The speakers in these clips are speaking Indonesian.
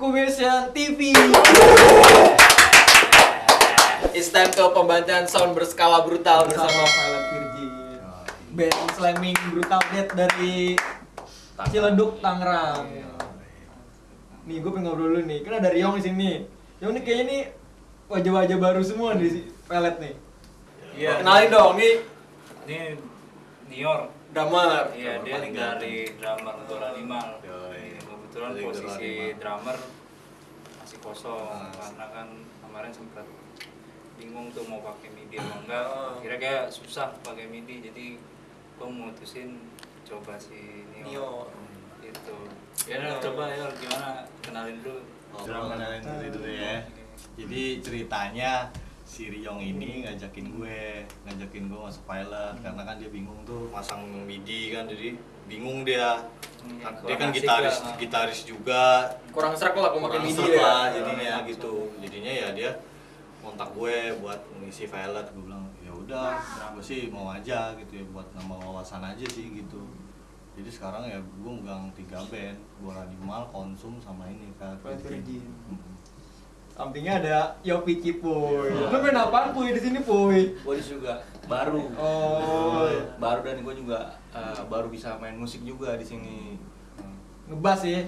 Incubation TV. It's time to pembacaan sound berskala brutal bersama Violet Virgin. Band slamming brutal death dari Ciledug, Tangerang. Nih, gue pengen ngobrol dulu nih. Kan ada Riong di sini. Riong nih kayaknya nih wajah-wajah baru semua di Violet nih. Iya. Kenalin dong, nih Ini Nior. drummer. Iya, dia dari drummer Dola Limal. Yoi. Kebetulan posisi drummer masih kosong Mas. karena kan kemarin sempat bingung tuh mau pakai MIDI atau enggak. Kira kayak susah pakai MIDI jadi gue mutusin coba si Nior. Nior. Gitu. Ya udah, coba ya gimana kenalin dulu. Oh, kenalin dulu dulu ya. Jadi ceritanya si Ryong ini ngajakin gue, ngajakin gue masuk pilot karena kan dia bingung tuh masang MIDI kan jadi bingung dia. Hmm, dia kan gitaris lah. gitaris juga. Kurang serak lah aku kurang MIDI serak ya. lah jadinya gitu. Jadinya ya dia kontak gue buat mengisi pilot gue bilang ya udah gue sih mau aja gitu ya buat nambah wawasan aja sih gitu jadi sekarang ya gue megang tiga band bola animal konsum sama ini kan Violet Virgin. Sampingnya ada Yopi Cipuy. Lu main apaan Puy di sini Puy? gue juga baru Oh, baru dan gue juga eh, baru bisa main musik juga di sini ngebas ya.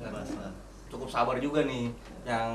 dan lah. cukup sabar juga nih yang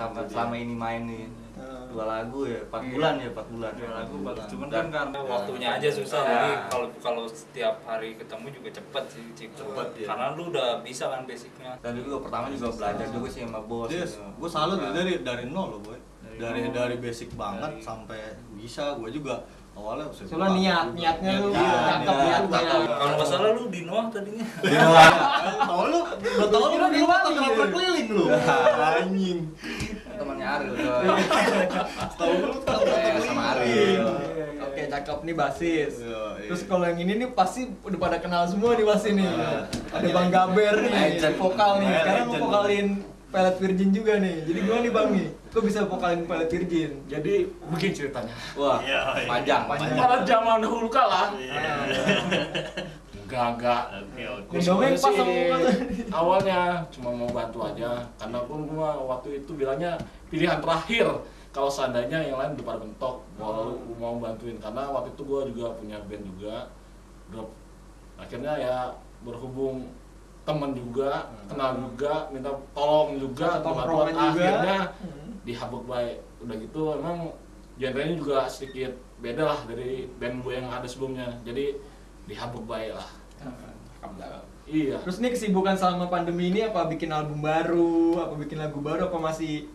sama Itu dia. selama ini main nih Hmm. dua lagu ya empat Iya. bulan ya empat bulan Dua lagu bagus, cuman Dan- kan karena waktunya aja susah. Ya. Jadi kalau kalau setiap hari ketemu juga cepet sih, Cip. Cepet, ya. Karena lu udah bisa kan basicnya. dan juga pertama juga belajar juga sih sama bos Dia, gitu. gue salut ya, dari dari nol loh boy. Dari Dari nol. dari basic banget Dari- sampai bisa. Gue juga awalnya bilang, niat, juga. niatnya lu cakep niatnya. cakep. Kalau nggak salah lu di Noah tadinya. Tahu lu, gue tahu lu Kira di di luar Bali, terkenal ya. berkeliling lu. Anjing. temannya Ariel tuh Tahu lu tahu sama Ariel. Oke, cakep nih basis. Iya, iya. Terus kalau yang ini nih pasti udah pada kenal semua nih pasti nih. Iya. Ada Bang Gaber nih, vokal nih. Iya, Sekarang mau vokalin Pelet Virgin juga nih. Jadi gimana nih Bang nih? Kok bisa vokalin Pelet Virgin? Jadi begini ceritanya. wah Iya, iya. panjang Panjang. Pada zaman dahulu kala, Iya. Pas sama sih awalnya cuma mau bantu aja, karena pun gua waktu itu bilangnya pilihan terakhir. Kalau seandainya yang lain udah pada bentok, mau mau bantuin karena waktu itu gua juga punya band juga. Drop. Akhirnya ya berhubung temen juga, kenal juga, minta tolong juga, bantuan. akhirnya Hmm. dihabuk baik udah gitu emang genrenya juga sedikit beda lah dari band gue yang ada sebelumnya jadi dihabuk baik lah iya Terus nih kesibukan selama pandemi ini apa bikin album baru, apa bikin lagu baru, apa masih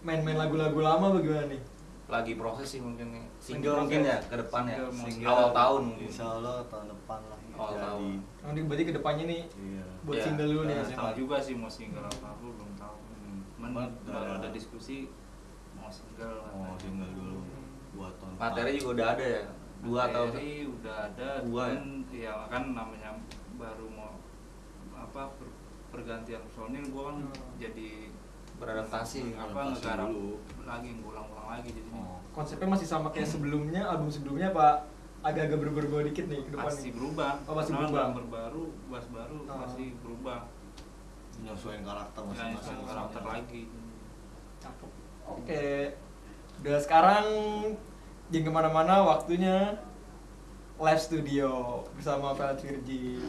main-main lagu-lagu lama bagaimana nih? lagi proses sih mungkin nih single mungkin ya ke depan ya Single awal tahun mungkin Insya Allah tahun depan lah. Awal Jadi. tahun. Nanti berarti ke depannya nih Iya. buat Iya. single dulu nih. Masih tahu juga sih mau single apa aku belum tahu. Cuman Cuman baru ada- ada diskusi mau single Mau single dulu buat tahun materi juga udah ada ya dua atau udah ada Dua ya? ya kan namanya baru mau apa per- pergantian personil gua kan Hmm. jadi beradaptasi apa ngegarap lagi ngulang-ulang lagi jadi Oh. Konsepnya masih sama kayak sebelumnya, album sebelumnya apa agak-agak berubah-ubah dikit nih ke depan masih berubah Oh, masih Karena berubah. baru bass baru Oh. masih berubah Menyesuaikan karakter dan masing-masing. karakter lagi Cakep. Oke. Udah sekarang jangan ke mana-mana waktunya live studio bersama Violet Virgin.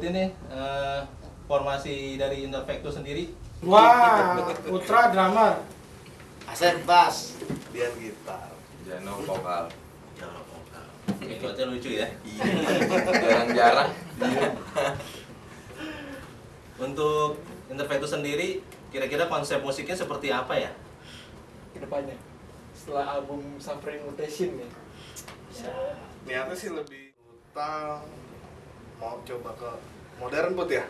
Disebutin nih eh, formasi dari Interfectus sendiri? Wah, Putra drummer. Asep bass, Dian gitar. Jano vokal. Itu aja lucu ya. Jarang-jarang. Untuk Interfectus sendiri, kira-kira konsep musiknya seperti apa ya? Ke depannya. Setelah album Suffering Mutation ya. Niatnya sih lebih brutal. Mau coba ke modern put ya?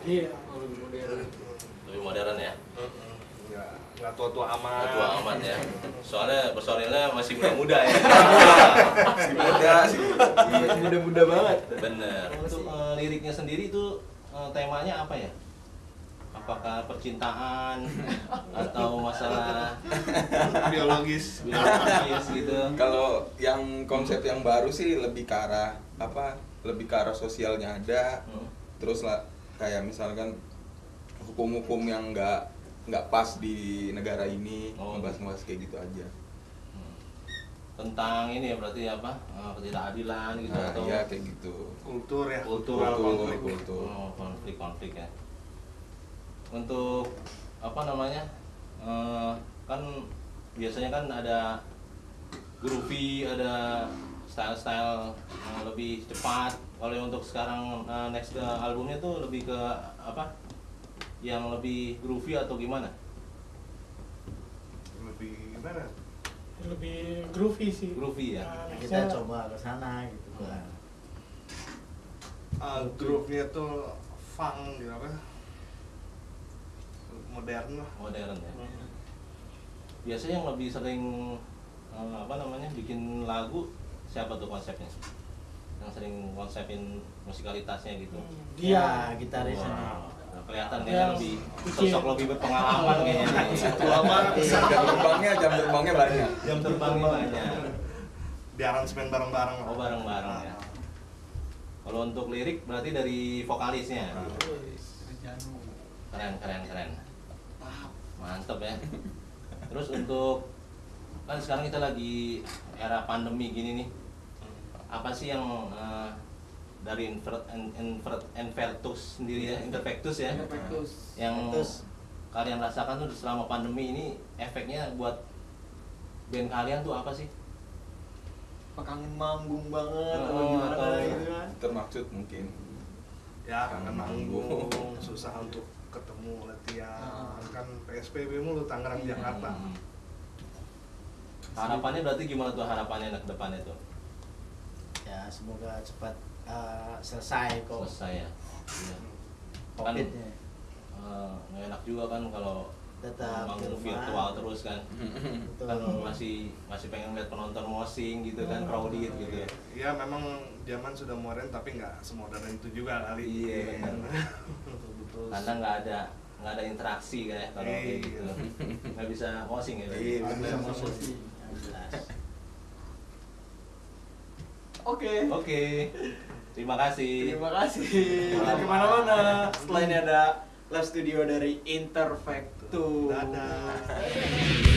Iya. Lebih modern. Lebih modern ya? Nggak, nggak tua-tua amat. Nggak tua amat ya. Soalnya personilnya masih muda-muda ya. Si muda sih. Muda-muda banget. Bener. Untuk eh, liriknya sendiri itu eh, temanya apa ya? Apakah percintaan atau masalah Biologis. biologis gitu? Kalau yang konsep yang baru sih lebih ke arah apa? Lebih ke arah sosialnya ada. Hmm. Terus lah kayak misalkan hukum-hukum yang nggak nggak pas di negara ini Oh. ngebahas-ngebahas kayak gitu aja. Tentang ini ya berarti apa? Eh, ketidakadilan gitu Nah, atau iya kayak gitu. Kultur ya. Kultur, konflik. kultur. Oh, konflik-konflik ya. Untuk apa namanya? eh, kan biasanya kan ada groovy, ada style-style eh, lebih cepat. Kalau untuk sekarang eh, next eh, albumnya tuh lebih ke apa? Yang lebih groovy atau gimana? Lebih gimana? Lebih groovy sih. Groovy ya. Nah, kita coba ke sana gitu kan. Uh, groove-nya tuh funk gitu apa? Modern lah. Modern ya. Biasanya yang lebih sering eh, apa namanya bikin lagu siapa tuh konsepnya? Yang sering konsepin musikalitasnya gitu. Dia. Ya, gitarisnya. Wow, kelihatan kayaknya lebih kecil. sosok lebih berpengalaman kayaknya. nih. Tua banget. jam terbangnya jam terbangnya banyak. Jam terbangnya banyak. Di aransemen bareng-bareng. Oh bareng-bareng ya. Kalau untuk lirik berarti dari vokalisnya. Keren keren keren. Mantep ya. Terus untuk kan sekarang kita lagi era pandemi gini nih. Apa sih yang eh, dari invert, in- invert, invertus sendiri ya, interfectus ya, Interfectus. yang Terus kalian rasakan tuh selama pandemi ini efeknya buat band kalian tuh apa sih? Apa kangen manggung banget atau Oh, gimana atau- gitu kan. Termaksud mungkin. Ya, Kangen manggung. manggung, susah untuk ketemu latihan. Ah. Kan PSBB mulu Tangerang Jakarta. Hmm. Harapannya berarti gimana tuh harapannya ke depannya tuh? Ya semoga cepat uh, selesai kok Selesai ya. Iya. COVID-nya. Eh, nggak enak juga kan kalau Tetap manggung virtual terus kan. Kan masih masih pengen lihat penonton mosing gitu kan, crowded gitu ya. Ya memang zaman sudah modern tapi nggak semodern itu juga kali. Iya, benar. Betul. Karena nggak ada nggak ada interaksi kayak kalau kayak Iya. gitu. Nggak bisa mosing ya. Iya, Ada bener. Sesi. Jelas. Oke. Oke. Terima kasih. Terima kasih. Jangan ke mana-mana. Setelah ini ada live studio dari Interfectus. Dadah.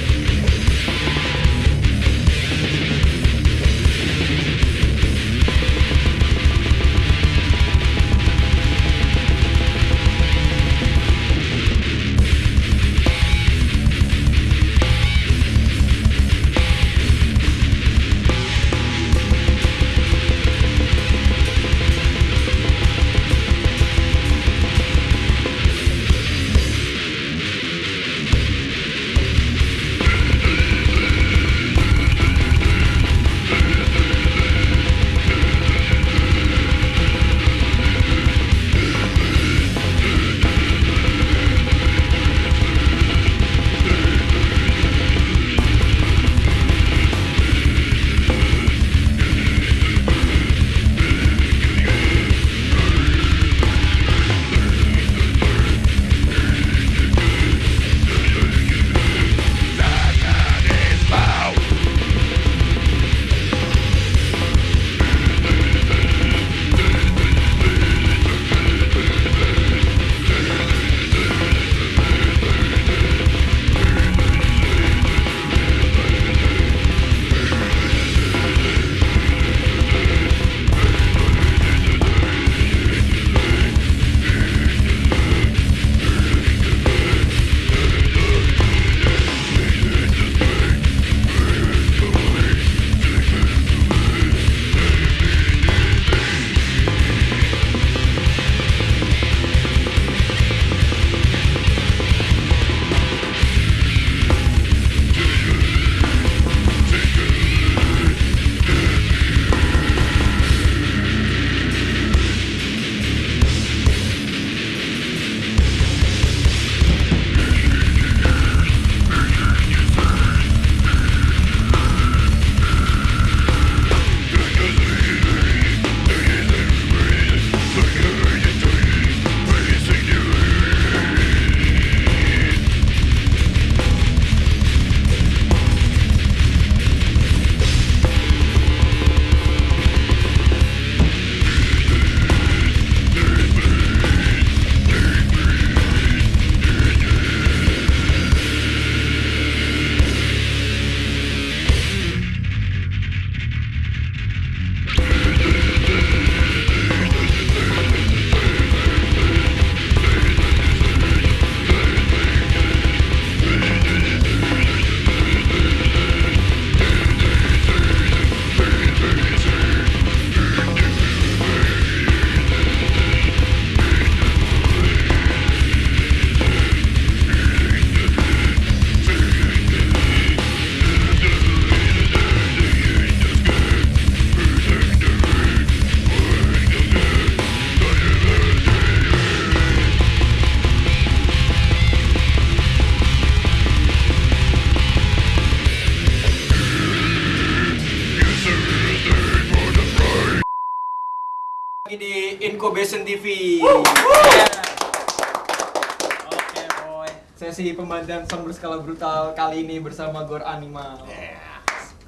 Pembantian sound berskala brutal kali ini bersama Gor Animal.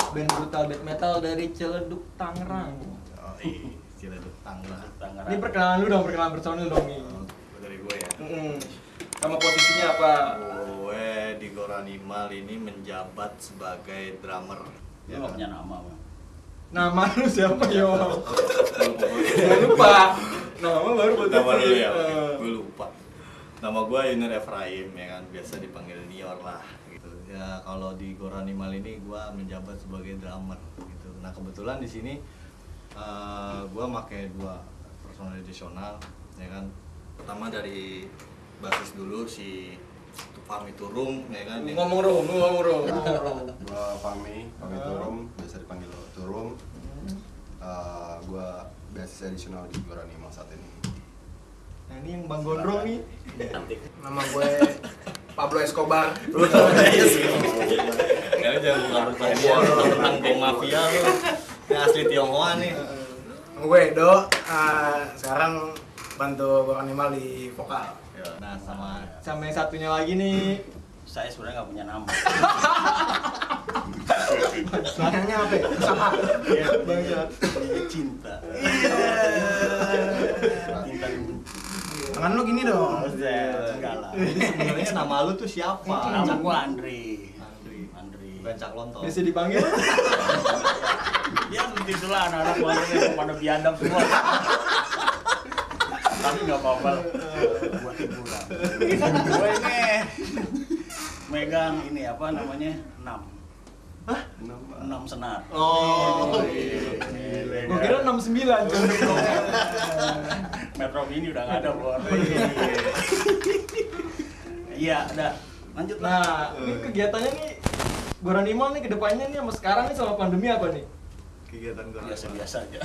Band brutal death metal dari Ciledug Tangerang. Oh, iya, Ciledug Tangerang. Ini perkenalan lu dong, perkenalan personil dong nih. Oh, dari gue ya. Mm-mm. Sama posisinya apa? Gue di Gor Animal ini menjabat sebagai drummer. Lu nggak punya nama, Bang. Nama lu siapa yo? Lupa. Nama baru buat Nama lu ya? Gue lupa. Nama gue Yunir Efraim ya kan, biasa dipanggil Nior lah gitu. Ya kalau di Gor Animal ini gue menjabat sebagai drummer gitu. Nah kebetulan di sini eh gue pakai dua personal additional ya kan. Pertama dari basis dulu si Fahmi Turum ya kan. Ngomong lu ngomong rom. gua Fahmi, Fahmi Turum, biasa dipanggil Turum. Uh, gua beasiswa additional di Gor Animal saat ini. Nah ini yang Bang Gondrong nih. Nama gue Pablo Escobar. Ya jangan buka dia tentang geng mafia lu. Ini asli Tionghoa nih. gue Edo. eh, sekarang bantu Gor Animal di vokal. Ya, Nah sama Sama yang satunya lagi nih. Saya sebenarnya nggak punya nama. Belakangnya apa? ya? Sama. Bangsat. Cinta. Cinta dulu. Tangan lu gini dong. Enggak lah. Sebenarnya nama lu tuh siapa? Nama gua Andri. Andri. Andri. Bukan Cak Lontong. Bisa dipanggil. Ya seperti itulah anak-anak keluarga yang pada biadab semua. Tapi nggak apa-apa lah. buat hiburan. Gue ini megang ini apa namanya enam. Enam senar. Oh. Gua kira 69 cuy. Metro Mini udah nggak ada bor. Iya, ada. Lanjut lah. Nah, ini kegiatannya nih Gor Animal nih ke depannya nih sama sekarang nih sama pandemi apa nih? Kegiatan gue biasa-biasa aja.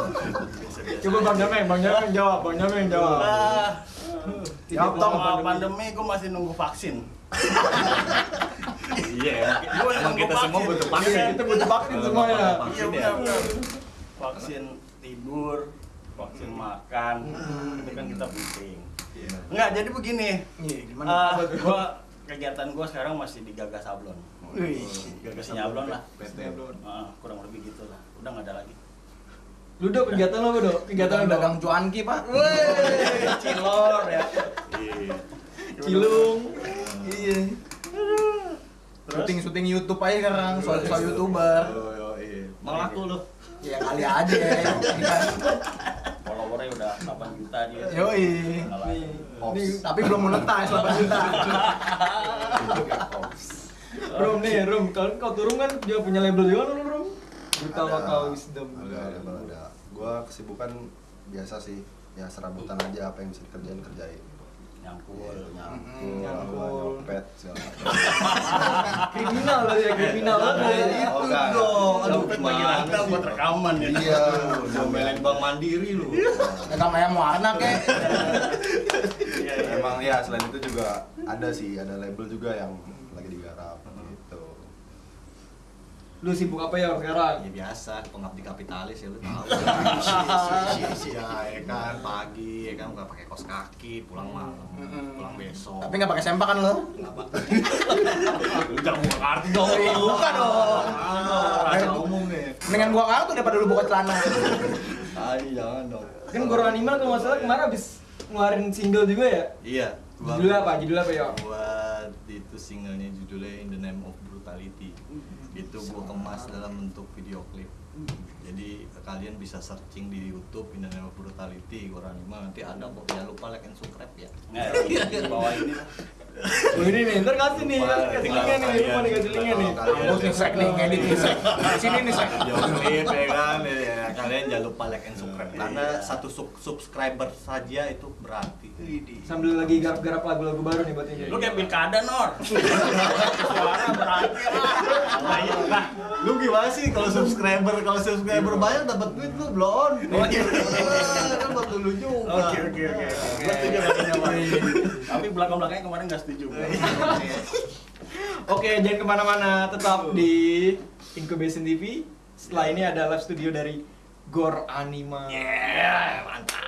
Coba Bang Jameng, Bang Jameng jawab, Bang Jameng jawab. Ah, Jawab dong Sama pandemi gue masih nunggu vaksin. Iya. Gua Emang kita semua butuh Iya, vaksin. kita butuh vaksin semuanya. Iya Vaksin ya. benar benar. Vaksin tidur, vaksin makan, itu kan kita penting. Iya. Enggak, jadi begini. Iya, gimana? Ah, Apa tuh? gua kegiatan gua sekarang masih di Gagas Sablon. Gagas Sablon lah. PT. Ah, kurang lebih gitu lah. Udah nggak ada lagi. Lu dok kegiatan lo apa dok? Kegiatan lo dagang cuanki pak. cilor ya. Iya. Cilung. Iya. Terus Syuting syuting YouTube aja sekarang. Soal soal youtuber. Yo, iya. Malah aku lu. Ya kali aja. Ini kan. followernya udah 8 juta dia. Yoi. Nih, Tapi belum monetize 8 juta. Rum nih, Rum. Kalau kau turun kan dia punya label juga lo, Rum. Brutal Ada. Lokal Wisdom. Ada, ada, ada. Gua kesibukan biasa sih, ya serabutan aja apa yang bisa dikerjain kerjain. Nyangkul. Kriminal lo ya, kriminal lo. Itu Oh, enggak. dong. Aduh, gimana sih? buat rekaman ya. Iya, Ngomelin Bang Mandiri lu. Pegang ayam warna kek. Iya, iya. Emang ya selain itu juga ada sih, ada label juga yang Lu sibuk apa ya sekarang? Ya biasa, pengabdi kapitalis ya lu tahu. Ya, ya kan pagi ya kan nggak pakai kos kaki, pulang malam, pulang besok. Tapi nggak pakai sempak kan lo? Lu jangan buka kartu dong. Buka dong. Rahasia umum nih. Mendingan gua kartu daripada lu buka celana. Ay, jangan dong. Kan Gor Animal kalau nggak salah kemarin habis ngeluarin single juga ya? Iya. gua- Judulnya apa? Judulnya apa ya? Buat itu singlenya judulnya In the Name of Brutality. Itu gua kemas dalam bentuk video klip. Jadi kalian bisa searching di YouTube In the Name of Brutality Gor Anima nanti ada kok. Jangan lupa like and subscribe ya. Nggak, di bawah ini. Oh ini nih, ntar kasih nih, Lupa, kasih linknya nih, lupa nih kasih linknya nih. Bos nih sek nih, ngedit nih sek. Sini nih sek. video klip ya kan ya, kalian jangan lupa like and subscribe karena Iya. satu sub- subscriber saja itu berarti Sambil lagi garap-garap lagu-lagu baru nih buat ini. Lu kayak pilkada, Nor. Suara berarti. Ah, Nah, lu gimana sih kalau subscriber kalau subscriber banyak dapat duit lu belum Oh, iya. kan buat dulu juga Oke oke oke. Pak. Tapi belakang-belakangnya kemarin nggak setuju. Oke, jangan ke mana-mana, tetap di Incubation TV. Setelah ini ada live studio dari Gor Anima. yeah mantap